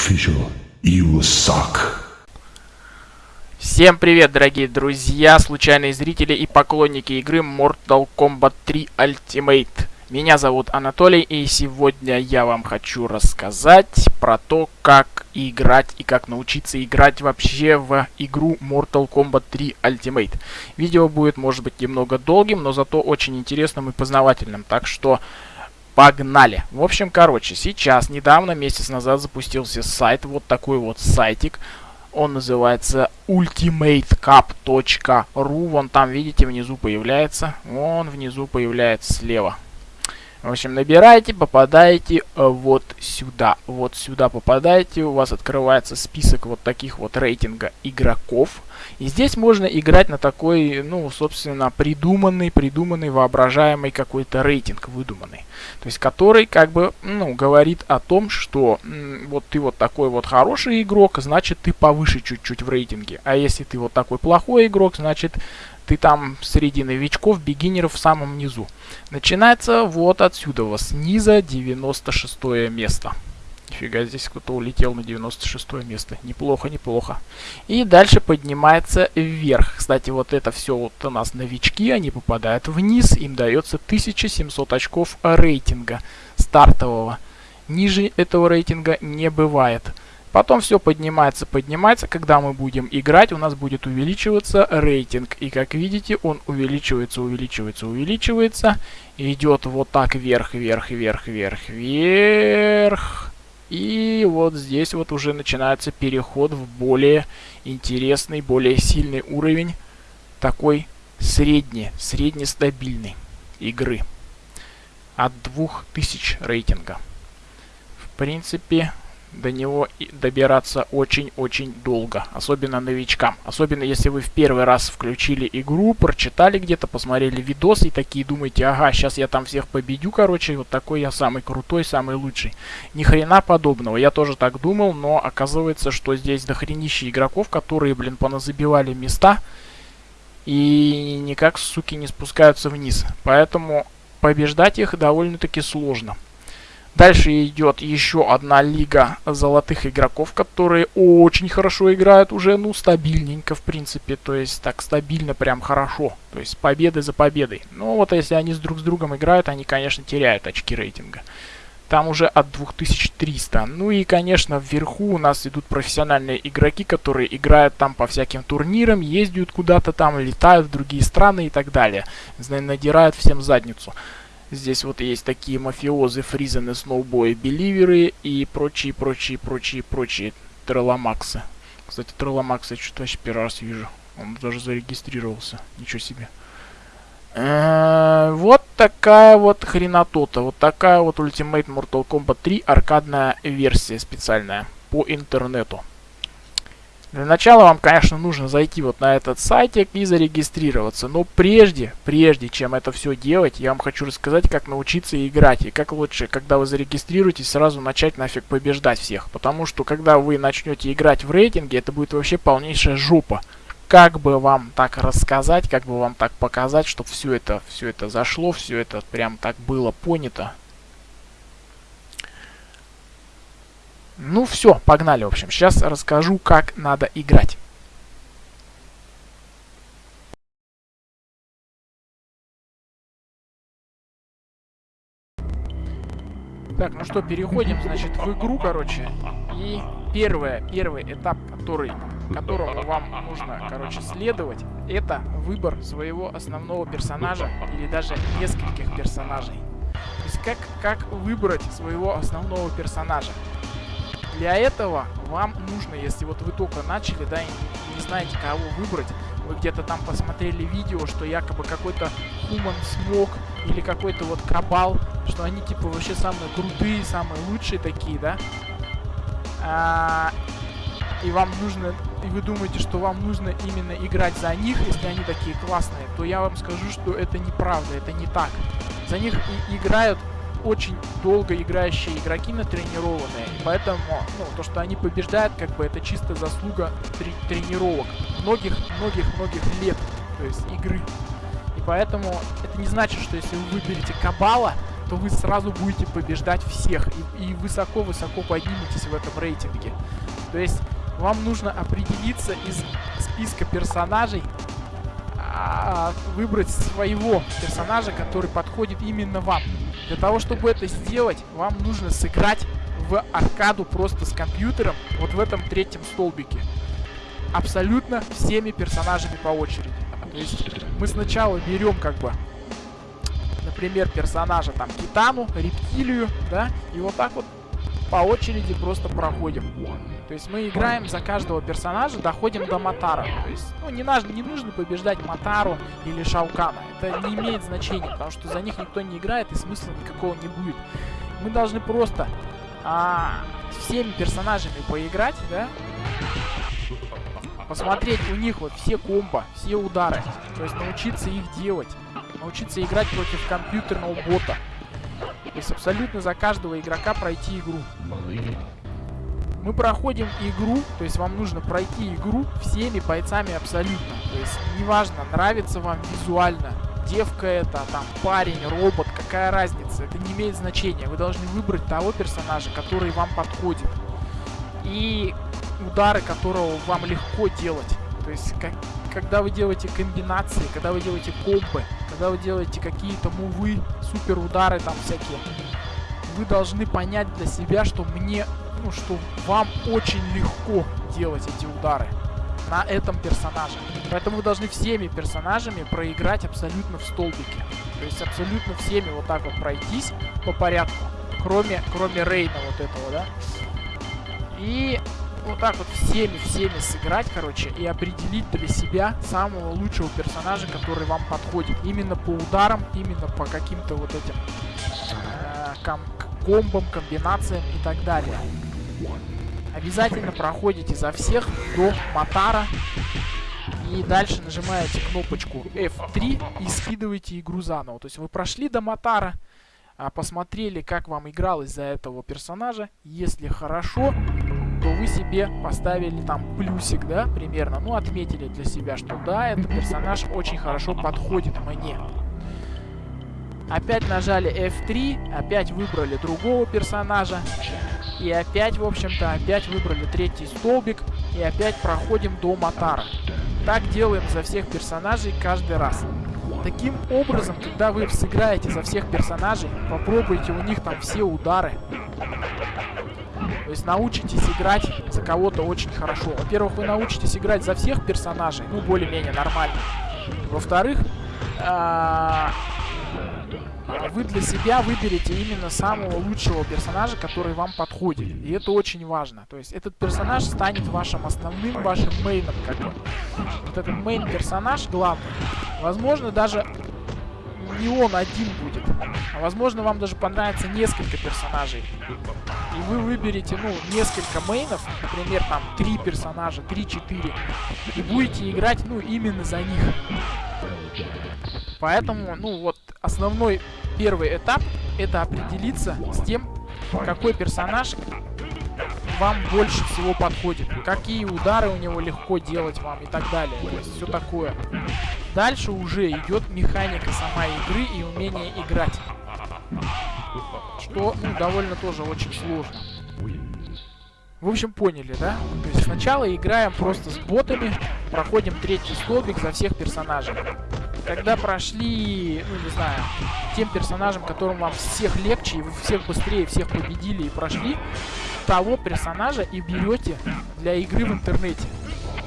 official. You suck. Всем привет, дорогие друзья, случайные зрители и поклонники игры Mortal Kombat 3 Ultimate. Меня зовут Анатолий, и сегодня я вам хочу рассказать про то, как играть и как научиться играть вообще в игру Mortal Kombat 3 Ultimate. Видео будет, может быть, немного долгим, но зато очень интересным и познавательным, так что погнали. В общем, короче, сейчас, недавно, месяц назад запустился сайт, вот такой вот сайтик. Он называется ultimatecup.ru. Вон там, видите, внизу появляется. Вон внизу появляется слева. В общем, набираете, попадаете э, вот сюда. Вот сюда попадаете, у вас открывается список вот таких вот рейтинга игроков. И здесь можно играть на такой, ну, собственно, придуманный, придуманный, воображаемый какой-то рейтинг, выдуманный. То есть, который, как бы, ну, говорит о том, что вот ты вот такой вот хороший игрок, значит, ты повыше чуть-чуть в рейтинге. А если ты вот такой плохой игрок, значит, ты там среди новичков, бигинеров в самом низу. Начинается вот отсюда, вот снизу 96 место. Нифига, здесь кто-то улетел на 96 место. Неплохо, неплохо. И дальше поднимается вверх. Кстати, вот это все вот у нас новички, они попадают вниз. Им дается 1700 очков рейтинга стартового. Ниже этого рейтинга не бывает. Потом все поднимается, поднимается. Когда мы будем играть, у нас будет увеличиваться рейтинг. И как видите, он увеличивается, увеличивается, увеличивается. идет вот так вверх, вверх, вверх, вверх, вверх. И вот здесь вот уже начинается переход в более интересный, более сильный уровень такой средне, среднестабильной игры. От 2000 рейтинга. В принципе, до него добираться очень-очень долго, особенно новичкам. Особенно если вы в первый раз включили игру, прочитали где-то, посмотрели видос и такие думаете, ага, сейчас я там всех победю, короче, вот такой я самый крутой, самый лучший. Ни хрена подобного, я тоже так думал, но оказывается, что здесь дохренище игроков, которые, блин, поназабивали места и никак, суки, не спускаются вниз. Поэтому побеждать их довольно-таки сложно. Дальше идет еще одна лига золотых игроков, которые очень хорошо играют уже, ну, стабильненько, в принципе. То есть, так, стабильно, прям хорошо. То есть, победы за победой. Но вот если они с друг с другом играют, они, конечно, теряют очки рейтинга. Там уже от 2300. Ну и, конечно, вверху у нас идут профессиональные игроки, которые играют там по всяким турнирам, ездят куда-то там, летают в другие страны и так далее. Надирают всем задницу. Здесь вот есть такие мафиозы, фризены, сноубои, беливеры и прочие, прочие, прочие, прочие треломаксы. Кстати, треломакса я что-то вообще первый раз вижу. Он даже зарегистрировался. Ничего себе. Э, вот такая вот хренотота. Вот такая вот Ultimate Mortal Kombat 3 аркадная версия специальная по интернету. Для начала вам, конечно, нужно зайти вот на этот сайтик и зарегистрироваться. Но прежде, прежде чем это все делать, я вам хочу рассказать, как научиться играть. И как лучше, когда вы зарегистрируетесь, сразу начать нафиг побеждать всех. Потому что, когда вы начнете играть в рейтинге, это будет вообще полнейшая жопа. Как бы вам так рассказать, как бы вам так показать, чтобы все это, все это зашло, все это прям так было понято. Ну все, погнали, в общем. Сейчас расскажу, как надо играть. Так, ну что, переходим, значит, в игру, короче. И первое, первый этап, который, которому вам нужно, короче, следовать, это выбор своего основного персонажа или даже нескольких персонажей. То есть как, как выбрать своего основного персонажа. Для этого вам нужно, если вот вы только начали, да, и не знаете, кого выбрать, вы где-то там посмотрели видео, что якобы какой-то Human Смог или какой-то вот Кабал, что они типа вообще самые крутые, самые лучшие такие, да? А, и вам нужно, и вы думаете, что вам нужно именно играть за них, если они такие классные, то я вам скажу, что это неправда, это не так. За них и играют очень долго играющие игроки натренированные. Поэтому, ну, то, что они побеждают, как бы это чисто заслуга трени тренировок. Многих-многих-многих лет, то есть игры. И поэтому это не значит, что если вы выберете Кабала, то вы сразу будете побеждать всех и высоко-высоко подниметесь в этом рейтинге. То есть вам нужно определиться из списка персонажей, а, выбрать своего персонажа, который подходит именно вам. Для того, чтобы это сделать, вам нужно сыграть в аркаду просто с компьютером, вот в этом третьем столбике. Абсолютно всеми персонажами по очереди. То есть мы сначала берем как бы, например, персонажа там Китану, Рептилию, да, и вот так вот по очереди просто проходим. То есть мы играем за каждого персонажа, доходим до Матара. То есть, ну, не, наш, не нужно побеждать Матару или Шаукана. Это не имеет значения, потому что за них никто не играет и смысла никакого не будет. Мы должны просто а, всеми персонажами поиграть, да? Посмотреть у них вот все комбо, все удары. То есть научиться их делать. Научиться играть против компьютерного бота. То есть абсолютно за каждого игрока пройти игру. Мы проходим игру, то есть вам нужно пройти игру всеми бойцами абсолютно. То есть неважно, нравится вам визуально, девка это, там, парень, робот, какая разница, это не имеет значения. Вы должны выбрать того персонажа, который вам подходит. И удары, которого вам легко делать. То есть, как, когда вы делаете комбинации, когда вы делаете комбы, когда вы делаете какие-то мувы, супер удары там всякие, вы должны понять для себя, что мне, ну, что вам очень легко делать эти удары на этом персонаже. Поэтому вы должны всеми персонажами проиграть абсолютно в столбике. То есть абсолютно всеми вот так вот пройтись по порядку. Кроме, кроме Рейна вот этого, да. И вот так вот всеми-всеми сыграть, короче, и определить для себя самого лучшего персонажа, который вам подходит. Именно по ударам, именно по каким-то вот этим э, ком комбам, комбинациям и так далее. Обязательно проходите за всех до Матара. И дальше нажимаете кнопочку F3 и скидываете игру заново. То есть вы прошли до Матара, а, посмотрели, как вам игралось за этого персонажа. Если хорошо, то вы себе поставили там плюсик, да, примерно. Ну, отметили для себя, что да, этот персонаж очень хорошо подходит мне. Опять нажали F3, опять выбрали другого персонажа. И опять, в общем-то, опять выбрали третий столбик. И опять проходим до Матара. Так делаем за всех персонажей каждый раз. Таким образом, когда вы сыграете за всех персонажей, попробуйте у них там все удары. То есть научитесь играть за кого-то очень хорошо. Во-первых, вы научитесь играть за всех персонажей, ну, более-менее нормально. Во-вторых, а, вы для себя выберете именно самого лучшего персонажа, который вам подходит. И это очень важно. То есть этот персонаж станет вашим основным, вашим мейном. Как. Вот этот мейн-персонаж главный. Возможно, даже не он один будет. А возможно, вам даже понравится несколько персонажей. И вы выберете, ну, несколько мейнов, например, там, три персонажа, три-четыре. И будете играть, ну, именно за них. Поэтому, ну, вот, основной первый этап это определиться с тем, какой персонаж вам больше всего подходит. Какие удары у него легко делать вам и так далее. То есть все такое. Дальше уже идет механика сама игры и умение играть. Что ну, довольно тоже очень сложно. В общем, поняли, да? То есть сначала играем просто с ботами, проходим третий столбик за всех персонажей когда прошли, ну не знаю, тем персонажам, которым вам всех легче, и вы всех быстрее, всех победили и прошли, того персонажа и берете для игры в интернете.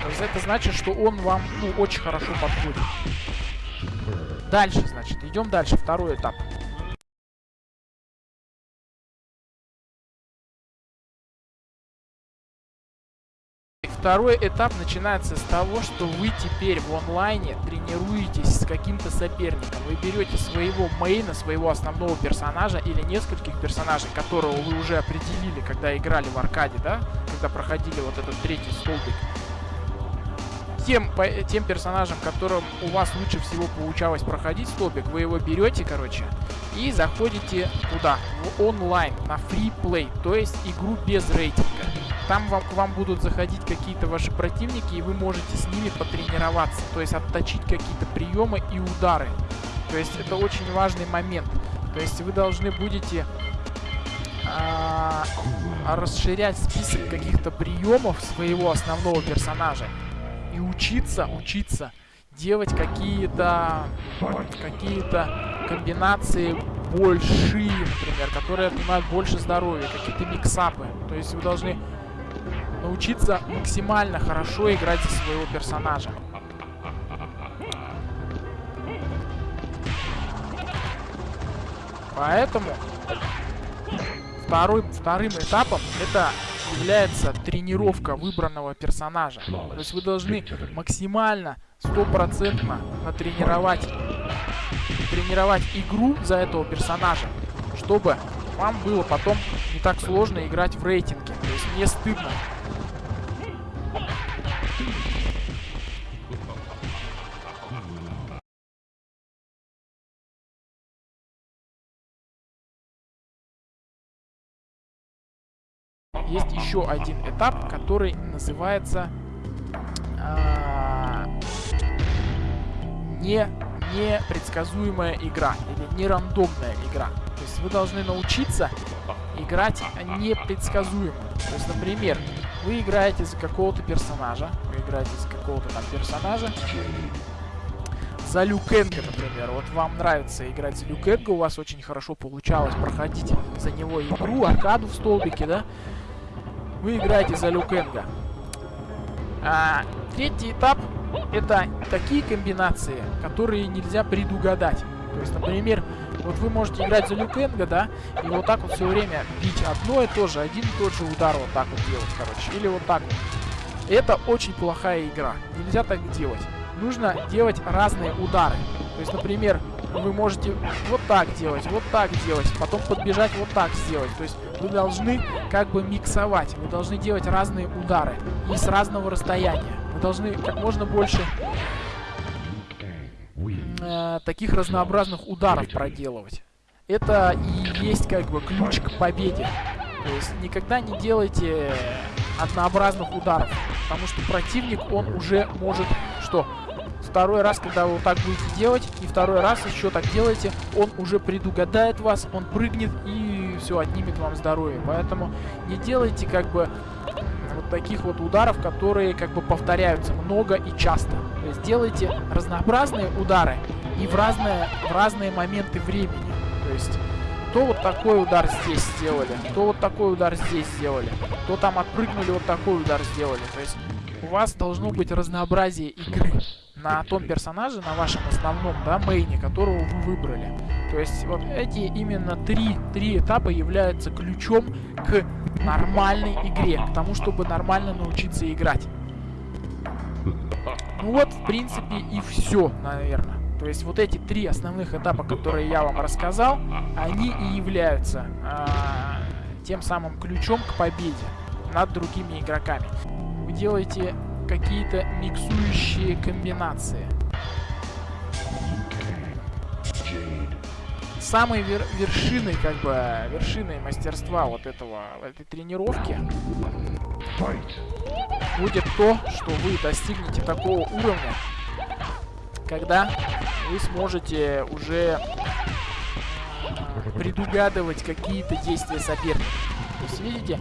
Это значит, что он вам, ну, очень хорошо подходит. Дальше, значит, идем дальше, второй этап. Второй этап начинается с того, что вы теперь в онлайне тренируетесь с каким-то соперником. Вы берете своего мейна, своего основного персонажа или нескольких персонажей, которого вы уже определили, когда играли в аркаде, да? Когда проходили вот этот третий столбик. Тем, по, тем персонажем, которым у вас лучше всего получалось проходить столбик, вы его берете, короче, и заходите туда, в онлайн, на free play, то есть игру без рейтинга. Там вам, к вам будут заходить какие-то ваши противники, и вы можете с ними потренироваться. То есть отточить какие-то приемы и удары. То есть это очень важный момент. То есть вы должны будете а, расширять список каких-то приемов своего основного персонажа и учиться, учиться делать какие-то какие-то комбинации большие, например, которые отнимают больше здоровья, какие-то миксапы. То есть вы должны научиться максимально хорошо играть за своего персонажа. Поэтому второй, вторым этапом это является тренировка выбранного персонажа. То есть вы должны максимально, стопроцентно натренировать, тренировать игру за этого персонажа, чтобы вам было потом не так сложно играть в рейтинге. То есть не стыдно. Есть еще один этап, который называется э, не непредсказуемая игра или нерандомная игра. То есть вы должны научиться играть непредсказуемо. То есть, например, вы играете за какого-то персонажа, вы играете за какого-то там персонажа, за Люкенга, например. Вот вам нравится играть за Люкенга, у вас очень хорошо получалось проходить за него игру, аркаду в столбике, да? Вы играете за Люкенга. А, третий этап это такие комбинации, которые нельзя предугадать. То есть, например, вот вы можете играть за Люкенга, да, и вот так вот все время бить одно и то же, один и тот же удар вот так вот делать, короче, или вот так вот. Это очень плохая игра, нельзя так делать. Нужно делать разные удары. То есть, например, вы можете вот так делать, вот так делать, потом подбежать вот так сделать. То есть вы должны как бы миксовать, вы должны делать разные удары и с разного расстояния. Вы должны как можно больше э, таких разнообразных ударов проделывать. Это и есть как бы ключ к победе. То есть никогда не делайте однообразных ударов, потому что противник, он уже может что? Второй раз, когда вы вот так будете делать, и второй раз еще так делаете, он уже предугадает вас, он прыгнет и все, отнимет вам здоровье. Поэтому не делайте как бы вот таких вот ударов, которые как бы повторяются много и часто. То есть делайте разнообразные удары и в разные, в разные моменты времени. То есть то вот такой удар здесь сделали, то вот такой удар здесь сделали, то там отпрыгнули, вот такой удар сделали. То есть у вас должно быть разнообразие игры на том персонаже, на вашем основном, да, мейне, которого вы выбрали. То есть вот эти именно три, три этапа являются ключом к нормальной игре, к тому, чтобы нормально научиться играть. Ну вот, в принципе, и все, наверное. То есть вот эти три основных этапа, которые я вам рассказал, они и являются а, тем самым ключом к победе над другими игроками. Вы делаете какие-то миксующие комбинации. Самой вер вершиной, как бы, вершиной мастерства вот этого, этой тренировки будет то, что вы достигнете такого уровня, когда вы сможете уже предугадывать какие-то действия соперника. То есть, видите,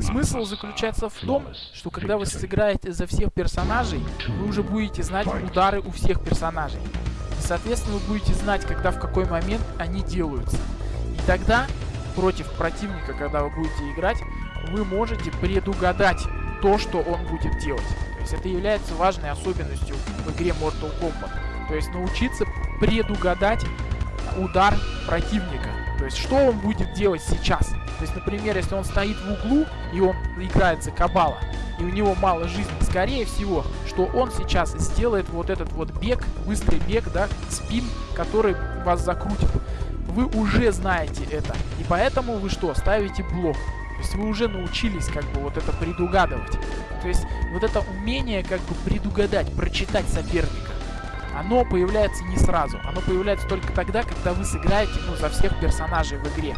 Смысл заключается в том, что когда вы сыграете за всех персонажей, вы уже будете знать удары у всех персонажей. И, соответственно, вы будете знать, когда в какой момент они делаются. И тогда, против противника, когда вы будете играть, вы можете предугадать то, что он будет делать. То есть это является важной особенностью в игре Mortal Kombat. То есть научиться предугадать удар противника. То есть что он будет делать сейчас. То есть, например, если он стоит в углу, и он играет за Кабала, и у него мало жизни, скорее всего, что он сейчас сделает вот этот вот бег, быстрый бег, да, спин, который вас закрутит. Вы уже знаете это, и поэтому вы что, ставите блок. То есть вы уже научились как бы вот это предугадывать. То есть вот это умение как бы предугадать, прочитать соперника, оно появляется не сразу. Оно появляется только тогда, когда вы сыграете ну, за всех персонажей в игре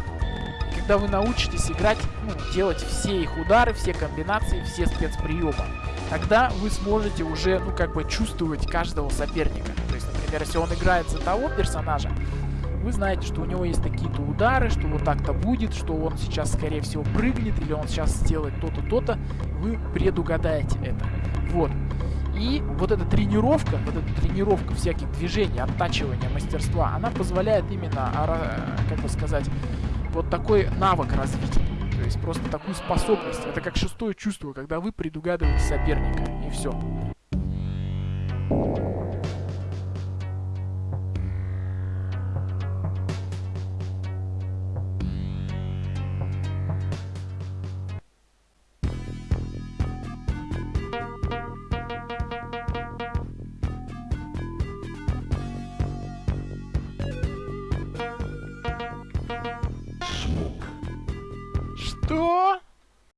когда вы научитесь играть, ну, делать все их удары, все комбинации, все спецприемы, тогда вы сможете уже, ну, как бы чувствовать каждого соперника. То есть, например, если он играет за того персонажа, Вы знаете, что у него есть такие-то удары, что вот так-то будет, что он сейчас, скорее всего, прыгнет, или он сейчас сделает то-то, то-то. Вы предугадаете это. Вот. И вот эта тренировка, вот эта тренировка всяких движений, оттачивания мастерства, она позволяет именно, как бы сказать, вот такой навык развить. То есть просто такую способность. Это как шестое чувство, когда вы предугадываете соперника. И все.